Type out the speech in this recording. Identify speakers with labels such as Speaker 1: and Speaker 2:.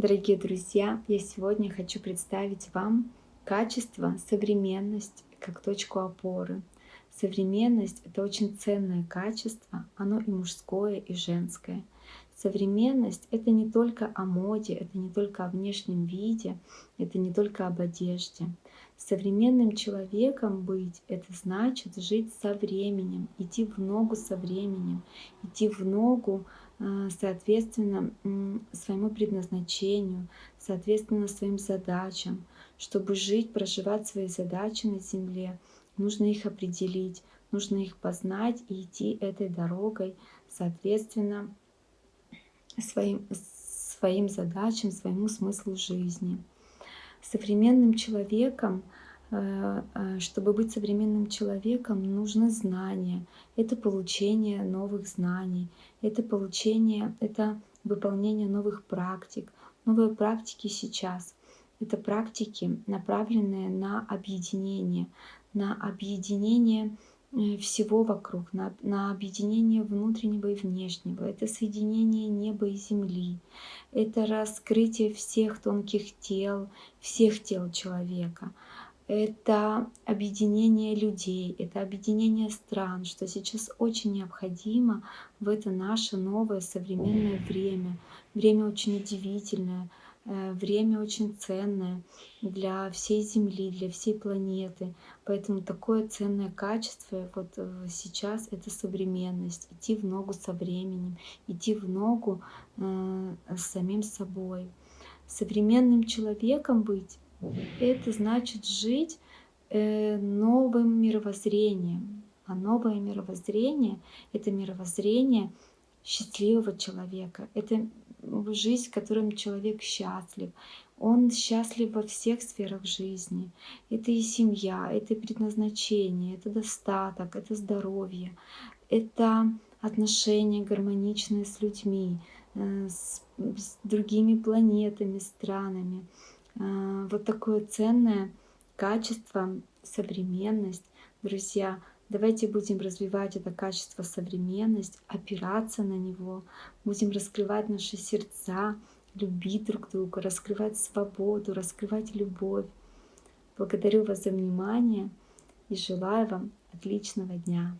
Speaker 1: Дорогие друзья, я сегодня хочу представить вам качество, современность как точку опоры. Современность — это очень ценное качество, оно и мужское, и женское. Современность — это не только о моде, это не только о внешнем виде, это не только об одежде. Современным человеком быть — это значит жить со временем, идти в ногу со временем, идти в ногу соответственно своему предназначению, соответственно своим задачам. Чтобы жить, проживать свои задачи на Земле, нужно их определить, нужно их познать и идти этой дорогой, соответственно, своим, своим задачам, своему смыслу жизни. Современным человеком чтобы быть современным человеком, нужны знания. Это получение новых знаний, это получение, это выполнение новых практик. Новые практики сейчас — это практики, направленные на объединение, на объединение э, всего вокруг, на, на объединение внутреннего и внешнего. Это соединение неба и земли. Это раскрытие всех тонких тел, всех тел человека это объединение людей, это объединение стран, что сейчас очень необходимо в это наше новое современное время. Время очень удивительное, э, время очень ценное для всей Земли, для всей планеты. Поэтому такое ценное качество вот э, сейчас — это современность. Идти в ногу со временем, идти в ногу э, с самим собой. Современным человеком быть это значит жить э, новым мировоззрением. А новое мировоззрение — это мировоззрение счастливого человека. Это жизнь, в которой человек счастлив. Он счастлив во всех сферах жизни. Это и семья, это и предназначение, это достаток, это здоровье, это отношения гармоничные с людьми, э, с, с другими планетами, странами. А, вот такое ценное качество, современность. Друзья, давайте будем развивать это качество современность, опираться на него, будем раскрывать наши сердца, любить друг друга, раскрывать свободу, раскрывать любовь. Благодарю вас за внимание и желаю вам отличного дня.